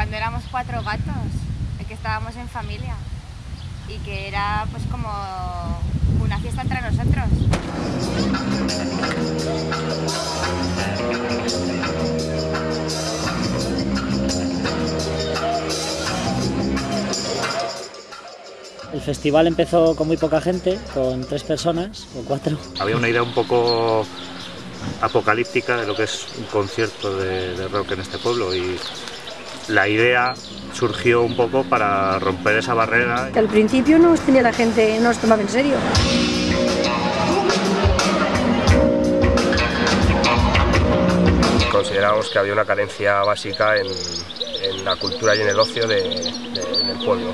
cuando éramos cuatro gatos, que estábamos en familia y que era pues como una fiesta entre nosotros. El festival empezó con muy poca gente, con tres personas o cuatro. Había una idea un poco apocalíptica de lo que es un concierto de, rock en este pueblo y la idea surgió un poco para romper esa barrera. Al principio no tenía la gente, no nos tomaba en serio. Consideramos que había una carencia básica en, la cultura y en el ocio del pueblo.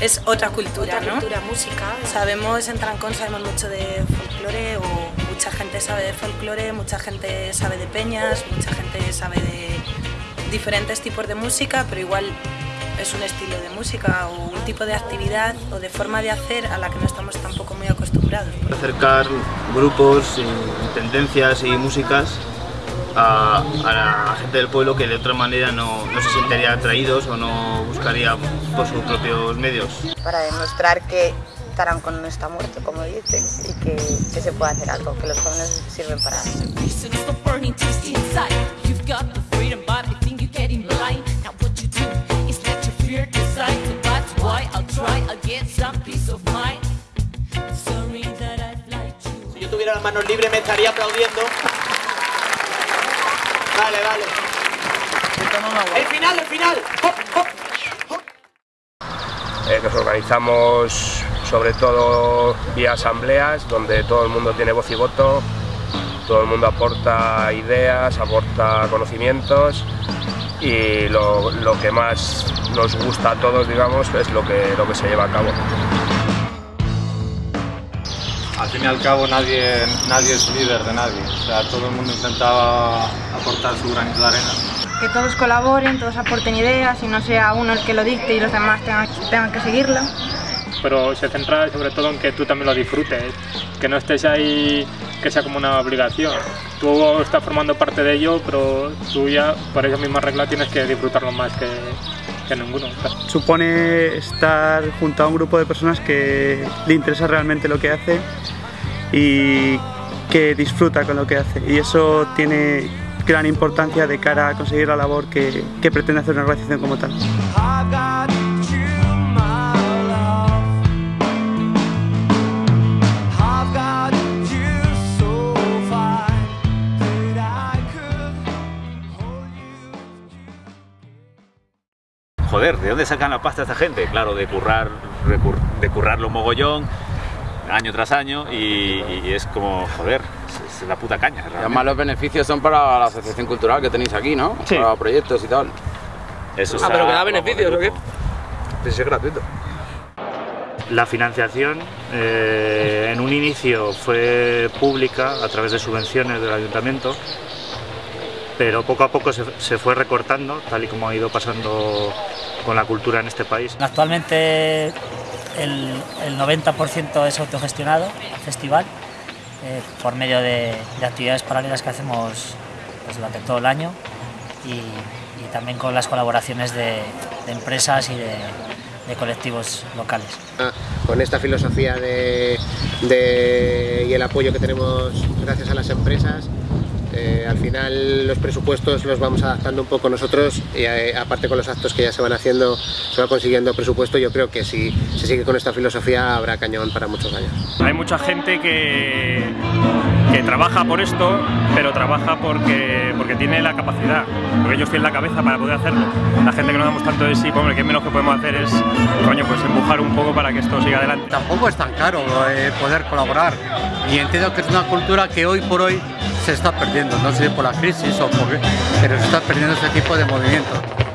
Es otra cultura, otra cultura, música. Sabemos, en Trancón sabemos mucho de folclore, o mucha gente sabe de folclore, mucha gente sabe de peñas, mucha gente sabe de diferentes tipos de música, pero igual es un estilo de música o un tipo de actividad o de forma de hacer a la que no estamos tampoco muy acostumbrados. Acercar grupos, tendencias y músicas a, la gente del pueblo que de otra manera no, no, se sentiría atraídos o no buscaría por sus propios medios. Para demostrar que Tarancón no está muerto, como dicen, y que, que se puede hacer algo, que los jóvenes sirven para eso. Si yo tuviera las manos libres me estaría aplaudiendo Vale, vale. El final, el final. Eh, nos organizamos sobre todo vía asambleas donde todo el mundo tiene voz y voto, todo el mundo aporta ideas, aporta conocimientos y lo, lo que más nos gusta a todos digamos es lo que, lo que se lleva a cabo fin y al cabo nadie, nadie es líder de nadie, o sea, todo el mundo intentaba aportar su granito de arena. Que todos colaboren, todos aporten ideas y no sea uno el que lo dicte y los demás tengan, que seguirlo. Pero se centra sobre todo en que tú también lo disfrutes, que no estés ahí que sea como una obligación. Tú estás formando parte de ello, pero tú ya por esa misma regla tienes que disfrutarlo más que, que ninguno. Supone estar junto a un grupo de personas que le interesa realmente lo que hace y que disfruta con lo que hace y eso tiene gran importancia de cara a conseguir la labor que, que pretende hacer una organización como tal. Joder, ¿de dónde sacan la pasta esta gente? Claro, de currar, de currarlo mogollón, año tras año y, es como, joder, es, la puta caña. además los beneficios son para la asociación cultural que tenéis aquí, ¿no? Sí. Para proyectos y tal. Eso ah, pero que da beneficios, ¿o qué? es gratuito. La financiación eh, en un inicio fue pública a través de subvenciones del ayuntamiento, pero poco a poco se, se fue recortando, tal y como ha ido pasando con la cultura en este país. Actualmente el, 90% es autogestionado, el festival, eh, por medio de, actividades paralelas que hacemos pues, durante todo el año y, también con las colaboraciones de, empresas y de, colectivos locales. Con esta filosofía de, y el apoyo que tenemos gracias a las empresas, eh, al final los presupuestos los vamos adaptando un poco nosotros y eh, aparte con los actos que ya se van haciendo, se va consiguiendo presupuesto, yo creo que si se sigue con esta filosofía habrá cañón para muchos años. Hay mucha gente que, que trabaja por esto, pero trabaja porque, porque tiene la capacidad, porque ellos tienen la cabeza para poder hacerlo. La gente que no damos tanto de sí, pues, que menos que podemos hacer es coño, pues empujar un poco para que esto siga adelante. Tampoco es tan caro eh, poder colaborar y entiendo que es una cultura que hoy por hoy se está perdiendo, no sé por la crisis o por pero se está perdiendo este tipo de movimiento.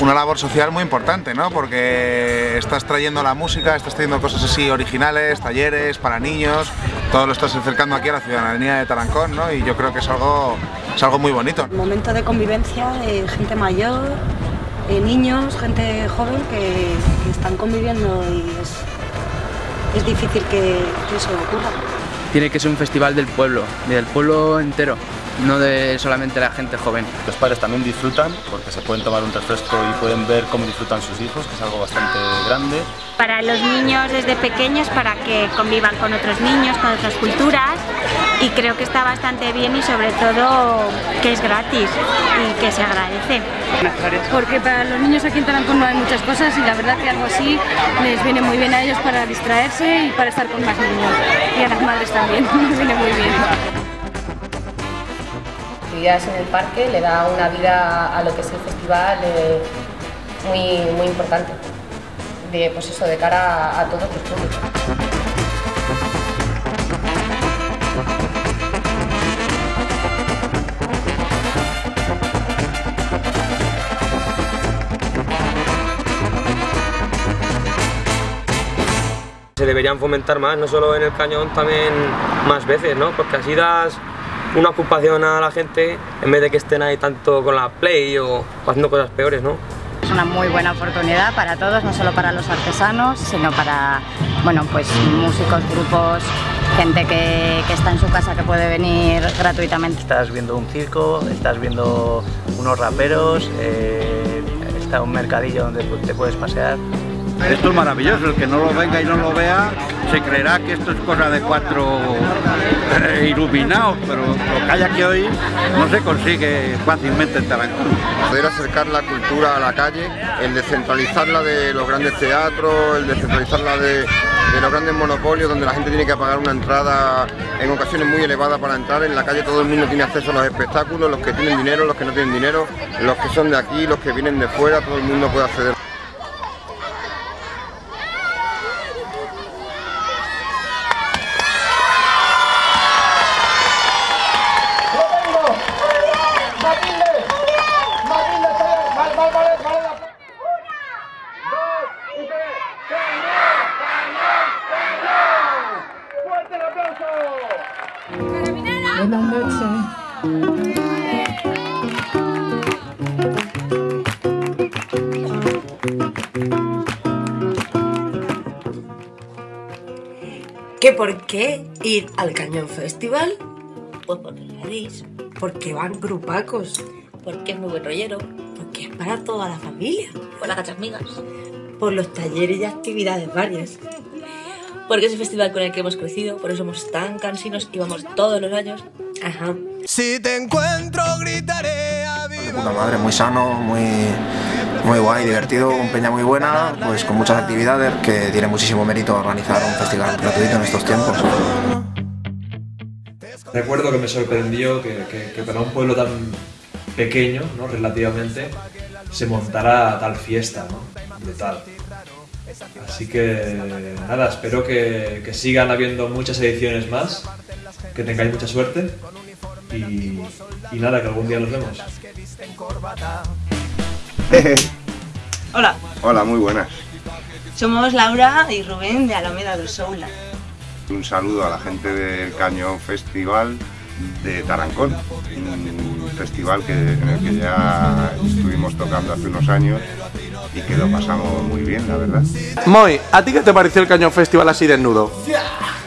Una labor social muy importante, ¿no? Porque estás trayendo la música, estás trayendo cosas así originales, talleres para niños, todo lo estás acercando aquí a la ciudadanía de Tarancón, ¿no? Y yo creo que es algo, es algo muy bonito. Momento de convivencia de gente mayor, eh, niños, gente joven que, están conviviendo y es, es difícil que eso ocurra. Tiene que ser un festival del pueblo, del pueblo entero, no de solamente la gente joven. Los padres también disfrutan porque se pueden tomar un refresco y pueden ver cómo disfrutan sus hijos, que es algo bastante grande. Para los niños desde pequeños, para que convivan con otros niños, con otras culturas y creo que está bastante bien y sobre todo que es gratis y que se agradece. Porque para los niños aquí en Tarancón no hay muchas cosas y la verdad que algo así les viene muy bien a ellos para distraerse y para estar con más niños. Y a las madres también, les viene muy bien. actividades en el parque le da una vida a lo que es el festival eh, muy, muy importante, de, pues eso, de cara a, a todos los públicos. Deberían fomentar más, no solo en el cañón, también más veces, ¿no? Porque así das una ocupación a la gente en vez de que estén ahí tanto con la play o haciendo cosas peores, ¿no? Es una muy buena oportunidad para todos, no solo para los artesanos, sino para bueno, pues, músicos, grupos, gente que, que está en su casa que puede venir gratuitamente. Estás viendo un circo, estás viendo unos raperos, eh, está un mercadillo donde te puedes pasear. Esto es maravilloso, el que no lo venga y no lo vea se creerá que esto es cosa de cuatro eh, iluminados, pero lo que hay aquí hoy no se consigue fácilmente en Tarancón. Poder acercar la cultura a la calle, el descentralizarla de los grandes teatros, el descentralizarla de, de los grandes monopolios donde la gente tiene que pagar una entrada en ocasiones muy elevada para entrar, en la calle todo el mundo tiene acceso a los espectáculos, los que tienen dinero, los que no tienen dinero, los que son de aquí, los que vienen de fuera, todo el mundo puede acceder. Por qué ir al Cañón Festival? Pues porque queréis. Porque van grupacos. Porque es muy buen rollero. Porque es para toda la familia. Por las gachas migas. Por los talleres y actividades varias. Porque es el festival con el que hemos crecido, por eso somos tan cansinos y vamos todos los años. Ajá. Si te encuentro gritaré madre, muy sano, muy, muy guay, divertido, un peña muy buena, pues con muchas actividades que tiene muchísimo mérito organizar un festival gratuito en estos tiempos. Recuerdo que me sorprendió que, para un pueblo tan pequeño, ¿no? relativamente, se montara tal fiesta, ¿no? Brutal. Así que nada, espero que sigan habiendo muchas ediciones más, que tengáis mucha suerte y, y nada, que algún día nos vemos. Hola, Hola, muy buenas. somos Laura y Rubén de Alameda del Soula. Un saludo a la gente del Cañón Festival de Tarancón, un festival que, en el que ya estuvimos tocando hace unos años y que lo pasamos muy bien, la verdad. Moy, ¿a ti qué te pareció el Cañón Festival así desnudo?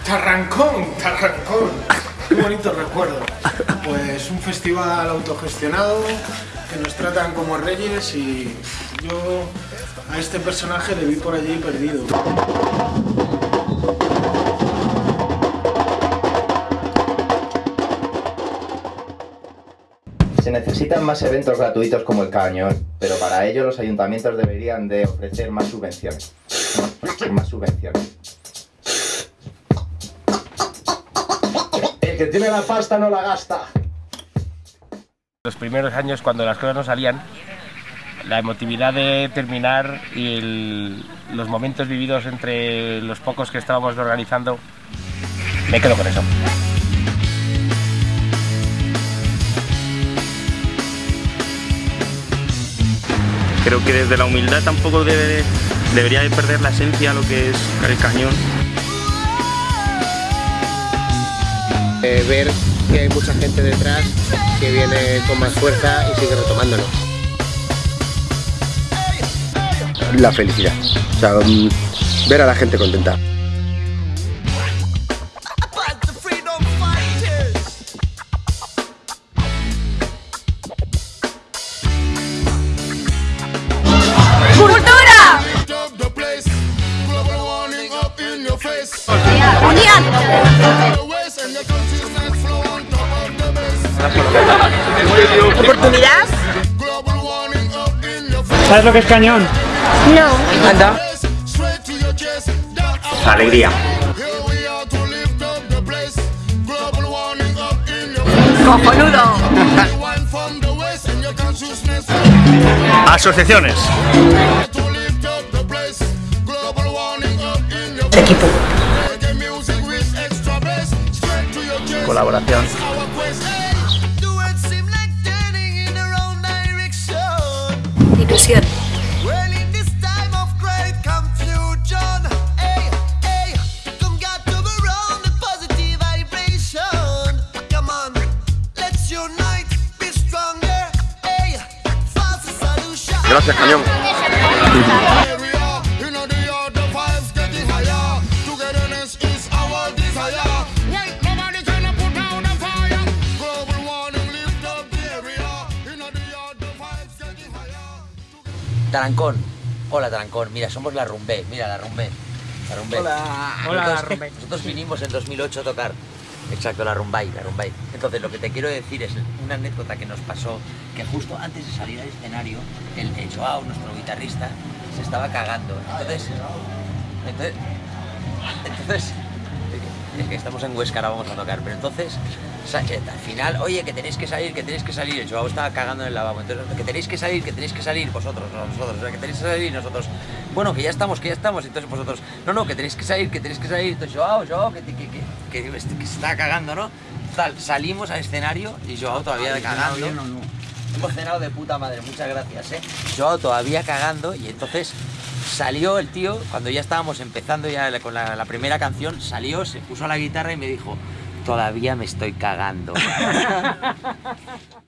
Tarrancón, Tarrancón. Qué bonito recuerdo. Pues un festival autogestionado que nos tratan como reyes y yo a este personaje le vi por allí perdido. Se necesitan más eventos gratuitos como el Cañón, pero para ello los ayuntamientos deberían de ofrecer más subvenciones. Más subvenciones. Que tiene la pasta no la gasta. Los primeros años cuando las cosas no salían, la emotividad de terminar y el- los momentos vividos entre los pocos que estábamos organizando, me quedo con eso. Creo que desde la humildad tampoco debe, debería de perder la esencia lo que es el cañón. Eh, ver que hay mucha gente detrás que viene con más fuerza y sigue retomándolo. La felicidad, o sea, mm, ver a la gente contenta. ¿Oportunidad? ¿Sabes lo que es cañón? No. Anda. Alegría. Cojonudo. Asociaciones. Equipo. Colaboración. Ilusión. Gracias, Cañón. Tarancón. Hola Tarancón, mira, somos la Rumbé, mira la Rumbé. La Rumbé. Hola. Nosotros- Hola, la Rumbé. Nosotros vinimos en 2008 a tocar. Exacto, la Rumbay, la Rumbay. Entonces, lo que te quiero decir es una anécdota que nos pasó, que justo antes de salir al escenario, el, el Joao, nuestro guitarrista, se estaba cagando. Entonces, entonces, entonces, es que estamos en Huesca, ahora vamos a tocar, pero entonces, Sánchez, al final, oye, que tenéis que salir, que tenéis que salir, el Joao estaba cagando en el lavabo, entonces, que tenéis que salir, que tenéis que salir, vosotros, no nosotros, o sea, que tenéis que salir, nosotros, bueno, que ya estamos, que ya estamos, entonces vosotros, no, no, que tenéis que salir, que tenéis que salir, entonces Joao, Joao, que, que, que, que, que, que se está cagando, ¿no? Tal, salimos al escenario y Joao todavía cagando. Hemos cenado de puta madre, muchas gracias, ¿eh? Joao todavía cagando y entonces salió el tío, cuando ya estábamos empezando ya con la, la primera canción, salió, se puso a la guitarra y me dijo, todavía me estoy cagando.